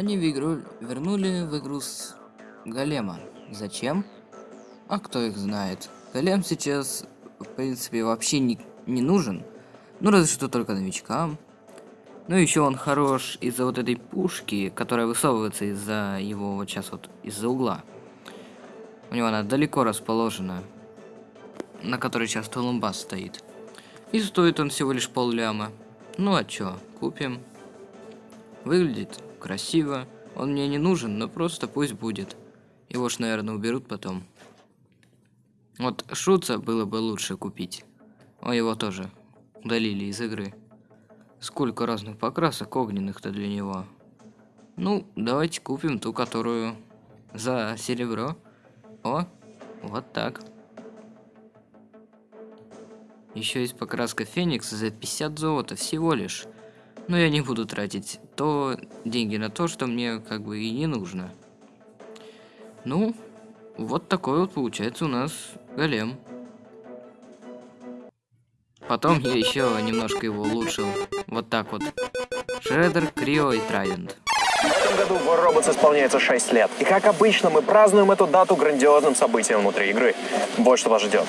Они в игру вернули в игру с Голема. Зачем? А кто их знает? Голем сейчас, в принципе, вообще не, не нужен. Ну, разве что только новичкам. Ну, еще он хорош из-за вот этой пушки, которая высовывается из-за его вот сейчас вот из-за угла. У него она далеко расположена, на которой сейчас Толумбас стоит. И стоит он всего лишь пол ляма. Ну а чё, купим. Выглядит красиво. Он мне не нужен, но просто пусть будет. Его ж, наверное, уберут потом. Вот Шуца было бы лучше купить. О, его тоже удалили из игры. Сколько разных покрасок огненных-то для него. Ну, давайте купим ту, которую за серебро. О, вот так. Еще есть покраска Феникс за 50 золота всего лишь. Но я не буду тратить то деньги на то, что мне как бы и не нужно. Ну, вот такой вот получается у нас голем. Потом я еще немножко его улучшил. Вот так вот. Шредер, Крио и Трайдент. В этом году War Robots исполняется 6 лет. И как обычно, мы празднуем эту дату грандиозным событием внутри игры. Вот что вас ждет.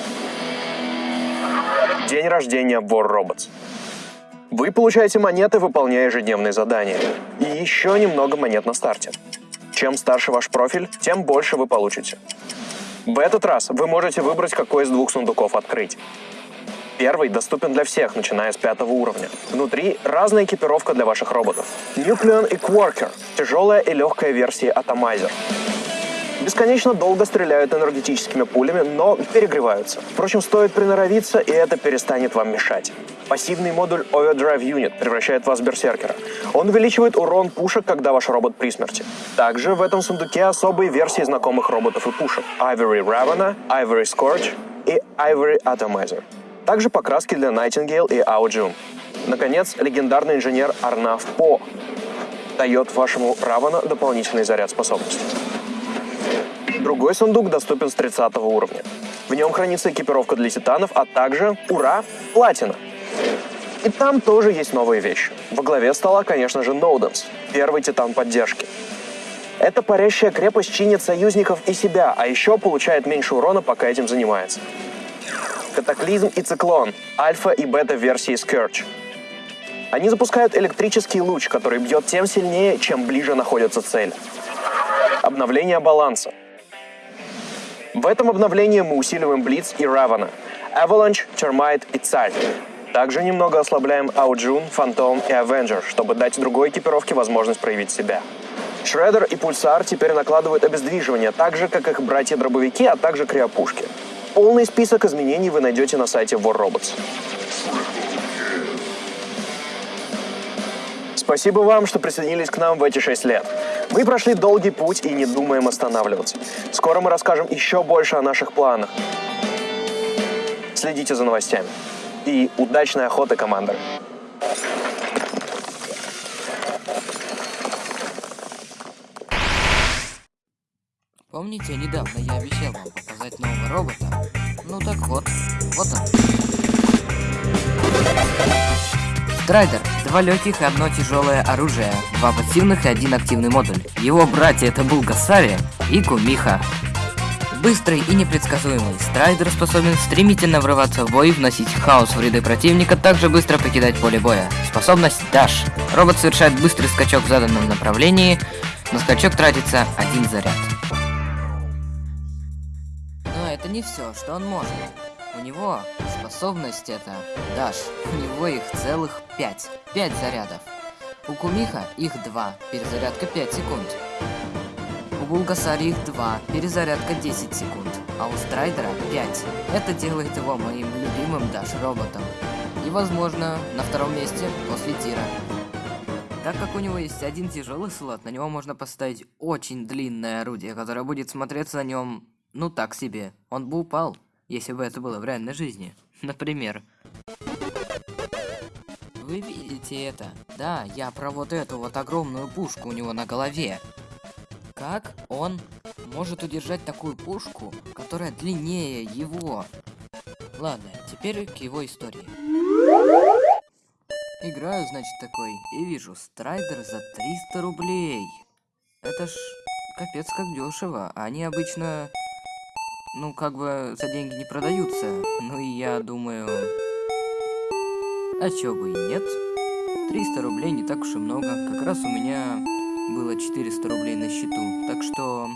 День рождения War Robots. Вы получаете монеты, выполняя ежедневные задания. И еще немного монет на старте. Чем старше ваш профиль, тем больше вы получите. В этот раз вы можете выбрать, какой из двух сундуков открыть. Первый доступен для всех, начиная с пятого уровня. Внутри разная экипировка для ваших роботов. Nucleon и Quarker – тяжелая и легкая версии Atomizer. Бесконечно долго стреляют энергетическими пулями, но перегреваются. Впрочем, стоит приноровиться, и это перестанет вам мешать. Пассивный модуль Overdrive Unit превращает вас в берсеркера. Он увеличивает урон пушек, когда ваш робот при смерти. Также в этом сундуке особые версии знакомых роботов и пушек. Ivory Ravana, Ivory Scorch и Ivory Atomizer. Также покраски для Nightingale и Аоджун. Наконец, легендарный инженер Арнав По дает вашему Равана дополнительный заряд способностей. Другой сундук доступен с 30 уровня. В нем хранится экипировка для титанов, а также, ура, платина. И там тоже есть новые вещи. Во главе стола, конечно же, Ноуденс, первый титан поддержки. Эта парящая крепость чинит союзников и себя, а еще получает меньше урона, пока этим занимается. Катаклизм и Циклон, альфа и бета версии Scourge. Они запускают электрический луч, который бьет тем сильнее, чем ближе находится цель. Обновление баланса. В этом обновлении мы усиливаем Блиц и Равана, Avalanche, Termite и Царь. Также немного ослабляем Ауджун, Фантом и Авенджер, чтобы дать другой экипировке возможность проявить себя. Шредер и Пульсар теперь накладывают обездвиживание, так же, как их братья-дробовики, а также криопушки. Полный список изменений вы найдете на сайте War Robots. Спасибо вам, что присоединились к нам в эти шесть лет. Мы прошли долгий путь и не думаем останавливаться. Скоро мы расскажем еще больше о наших планах. Следите за новостями. И удачной охоты, командоры! Помните, недавно я обещал вам показать нового робота? Ну так вот, вот он. Страйдер. Два легких и одно тяжелое оружие. Два пассивных и один активный модуль. Его братья это Булгасари и Кумихо. Быстрый и непредсказуемый, Страйдер способен стремительно врываться в бой, вносить хаос в ряды противника, также быстро покидать поле боя. Способность Dash. Робот совершает быстрый скачок в заданном направлении, на скачок тратится один заряд это не все, что он может. У него способность это, Даш, у него их целых пять. Пять зарядов. У Кумиха их два, перезарядка 5 секунд. У Булгасари их два, перезарядка 10 секунд. А у Страйдера 5. Это делает его моим любимым Даш роботом. И возможно, на втором месте после Тира. Так как у него есть один тяжелый слот, на него можно поставить очень длинное орудие, которое будет смотреться на нем ну так себе. Он бы упал, если бы это было в реальной жизни. Например. Вы видите это? Да, я про вот эту вот огромную пушку у него на голове. Как он может удержать такую пушку, которая длиннее его? Ладно, теперь к его истории. Играю, значит, такой, и вижу, страйдер за 300 рублей. Это ж капец как дешево. Они обычно, ну, как бы за деньги не продаются. Ну и я думаю, а чё бы и нет. 300 рублей не так уж и много. Как раз у меня было 400 рублей на счету. Так что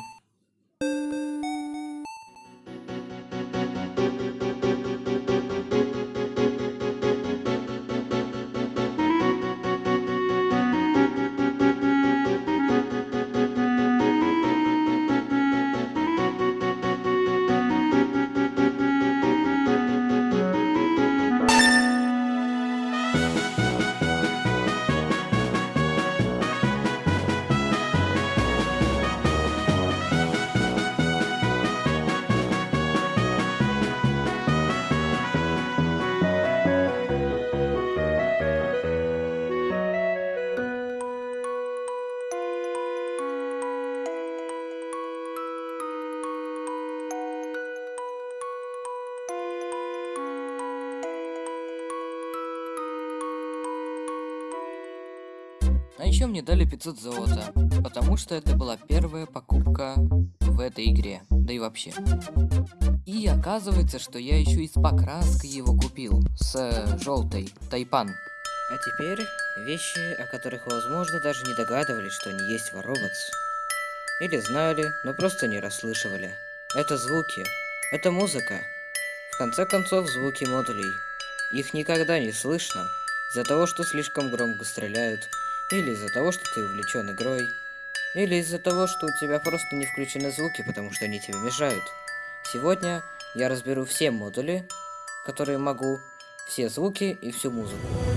мне дали 500 золота, потому что это была первая покупка в этой игре, да и вообще. И оказывается, что я еще и с покраской его купил, с э, желтой, Тайпан. А теперь вещи, о которых, возможно, даже не догадывались, что они есть в. Или знали, но просто не расслышивали. Это звуки, это музыка. В конце концов, звуки модулей. Их никогда не слышно, из-за того, что слишком громко стреляют, или из-за того, что ты увлечен игрой. Или из-за того, что у тебя просто не включены звуки, потому что они тебе мешают. Сегодня я разберу все модули, которые могу, все звуки и всю музыку.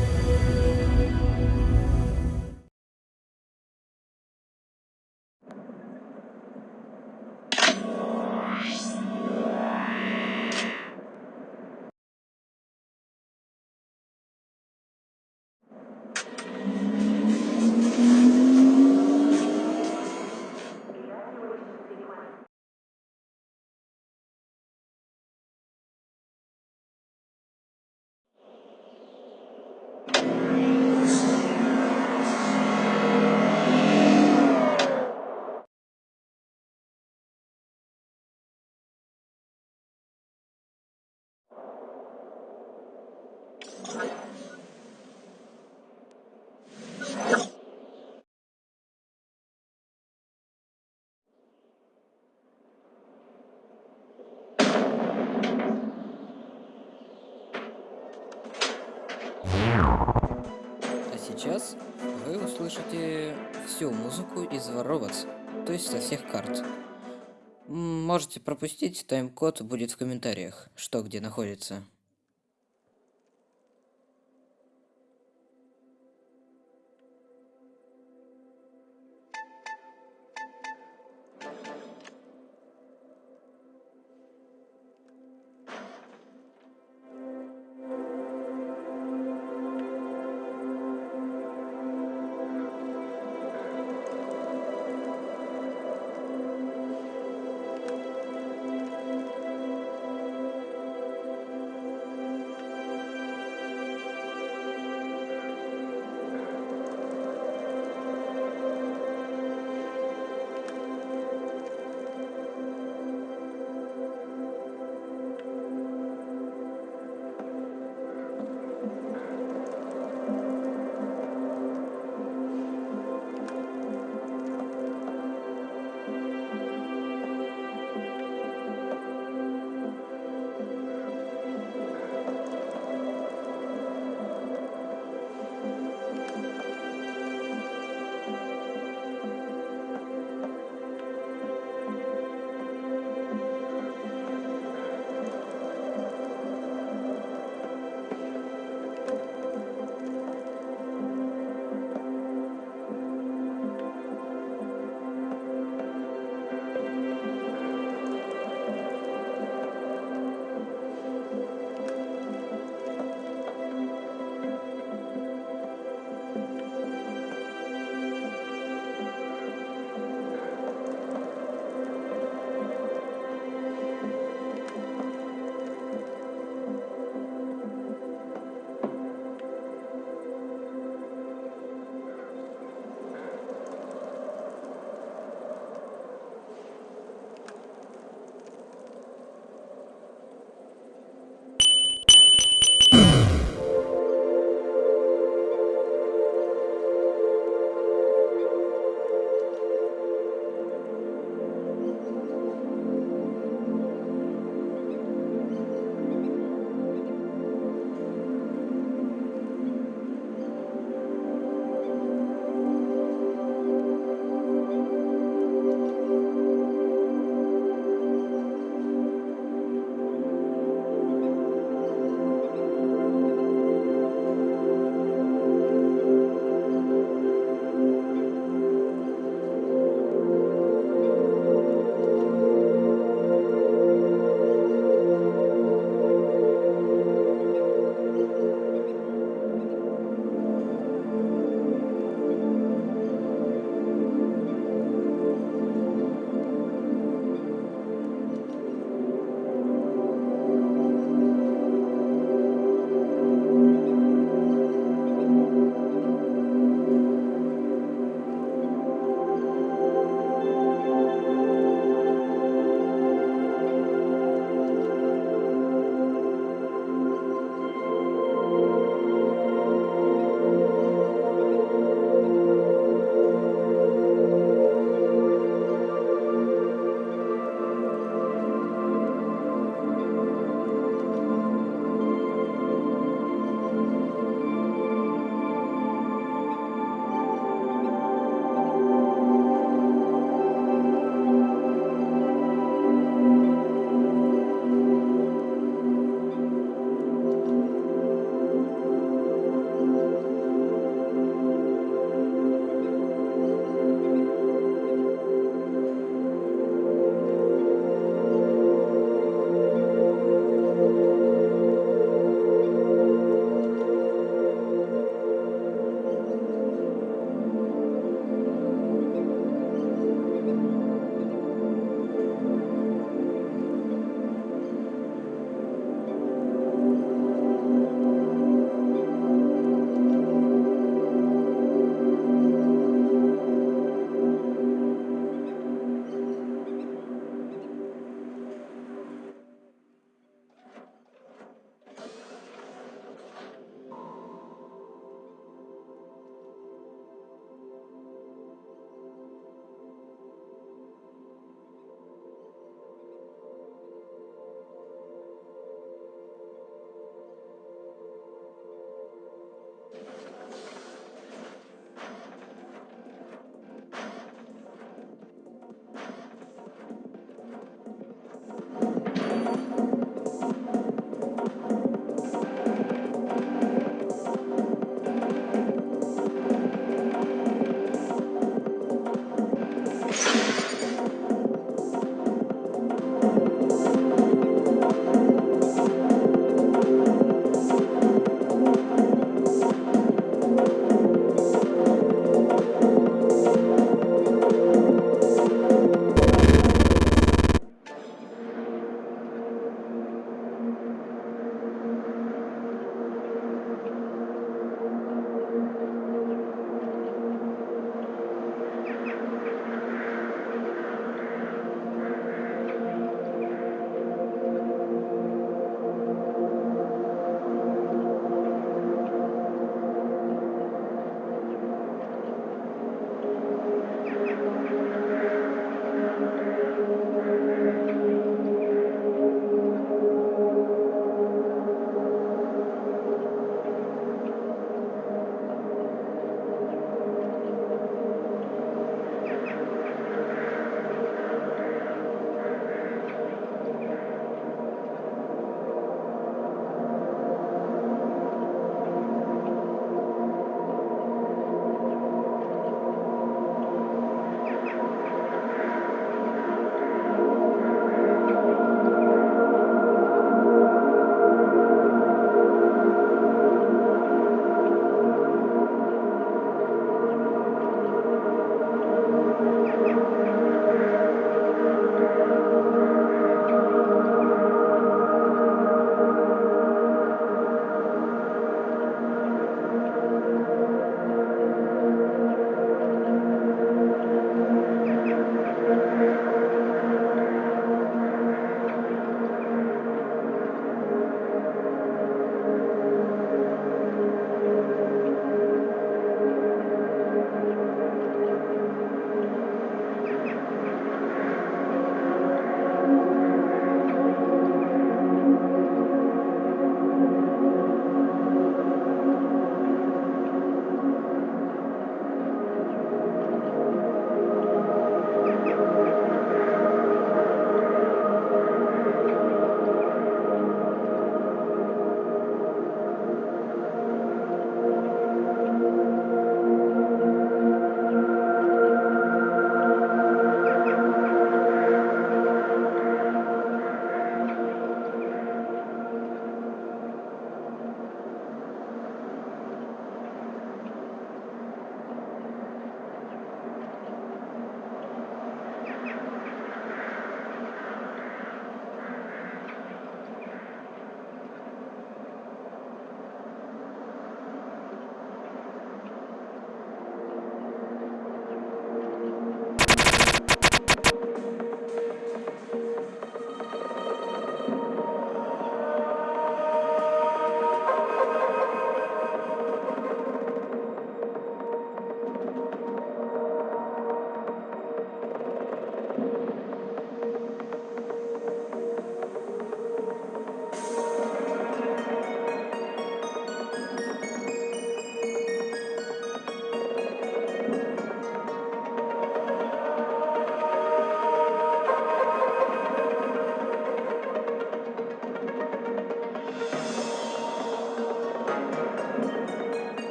Вы услышите всю музыку из Robots, то есть со всех карт. Можете пропустить, тайм-код будет в комментариях, что где находится.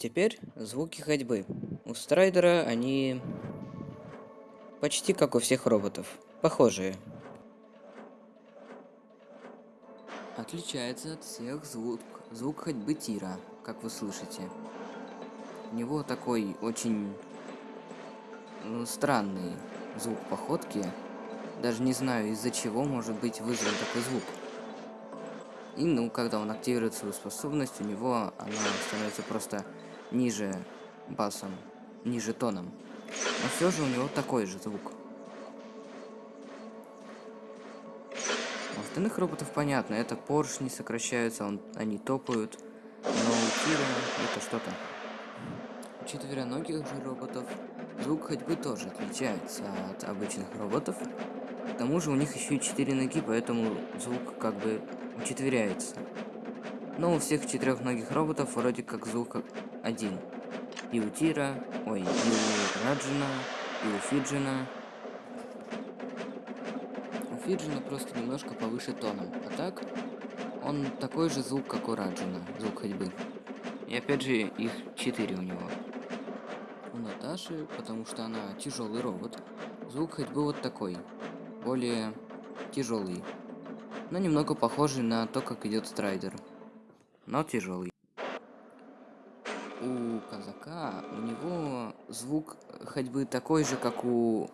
Теперь звуки ходьбы. У Страйдера они почти как у всех роботов. Похожие. Отличается от всех звук, звук ходьбы Тира, как вы слышите. У него такой очень ну, странный звук походки. Даже не знаю, из-за чего может быть вызван такой звук. И, ну, когда он активирует свою способность, у него она становится просто ниже басом, ниже тоном. Но все же у него такой же звук. У остальных роботов понятно, это поршни сокращаются, он, они топают, но у Тира это что-то. У четвероногих же роботов звук ходьбы тоже отличается от обычных роботов. К тому же у них еще и четыре ноги, поэтому звук как бы учетверяется. Но у всех четырехногих роботов вроде как звук один. И у Тира, ой, и у Раджина, и у Фиджина. У Фиджина просто немножко повыше тоном, а так он такой же звук, как у Раджина, звук ходьбы. И опять же, их четыре у него. У Наташи, потому что она тяжелый робот, звук ходьбы вот такой, более тяжелый но немного похожий на то, как идет страйдер, но тяжелый. У казака у него звук ходьбы такой же, как у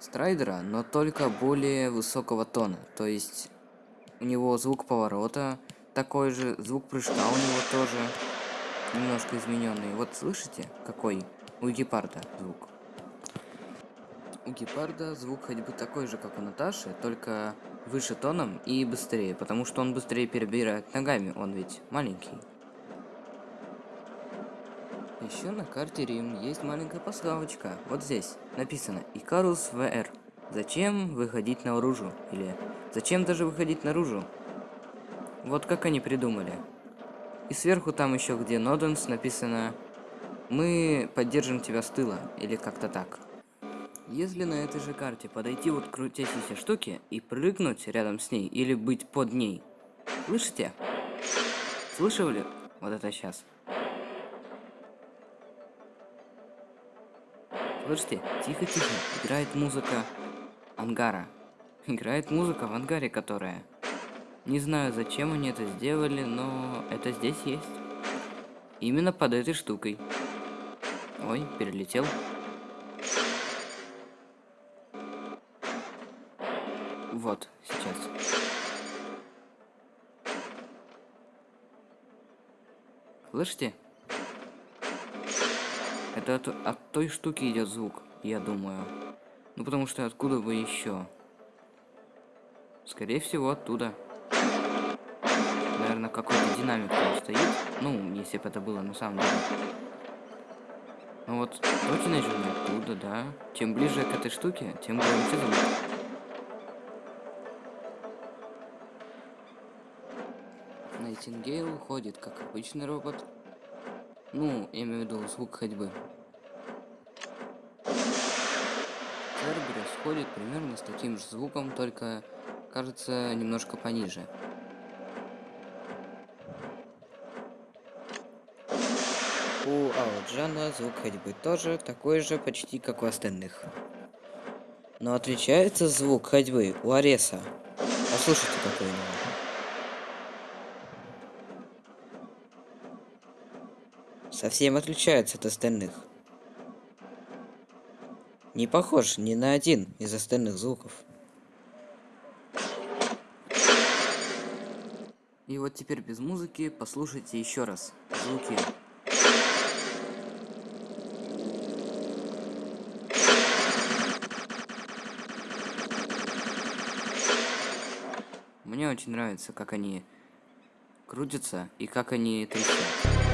страйдера, но только более высокого тона. То есть у него звук поворота такой же, звук прыжка у него тоже немножко измененный. Вот слышите, какой у гепарда звук? У гепарда звук ходьбы такой же, как у Наташи, только выше тоном и быстрее, потому что он быстрее перебирает ногами, он ведь маленький. Еще на карте Рим есть маленькая подсказочка. Вот здесь написано Икарус ВР. Зачем выходить наружу? Или зачем даже выходить наружу? Вот как они придумали. И сверху там еще где Ноденс написано Мы поддержим тебя с тыла. Или как-то так. Если на этой же карте подойти вот к крутящейся штуке и прыгнуть рядом с ней или быть под ней. Слышите? Слышали? Вот это сейчас. Слышите? Тихо-тихо. Играет музыка ангара. Играет музыка в ангаре, которая... Не знаю, зачем они это сделали, но это здесь есть. Именно под этой штукой. Ой, перелетел. Вот, сейчас. Слышите? Это от, от той штуки идет звук, я думаю. Ну потому что откуда бы еще? Скорее всего оттуда. Наверное, какой-то динамик там стоит. Ну, если бы это было на самом деле. Ну вот, точно же оттуда, да. Чем ближе к этой штуке, тем громче звук. Найтингейл уходит, как обычный робот. Ну, я имею в виду звук ходьбы. Церберус ходит примерно с таким же звуком, только кажется немножко пониже. У Ауджана звук ходьбы тоже такой же почти как у остальных. Но отличается звук ходьбы у Ареса. Послушайте, какой у него. Совсем отличается от остальных. Не похож ни на один из остальных звуков. И вот теперь без музыки послушайте еще раз звуки. Мне очень нравится, как они крутятся и как они трещат.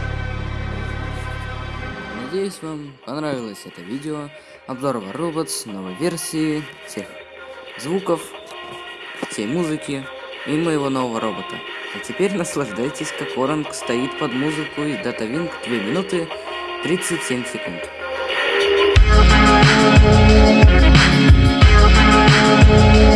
Надеюсь, вам понравилось это видео. Обзор War Robots, новой версии, всех звуков, всей музыки и моего нового робота. А теперь наслаждайтесь, как Оранг стоит под музыку из DataWing 2 минуты 37 секунд. Thank you.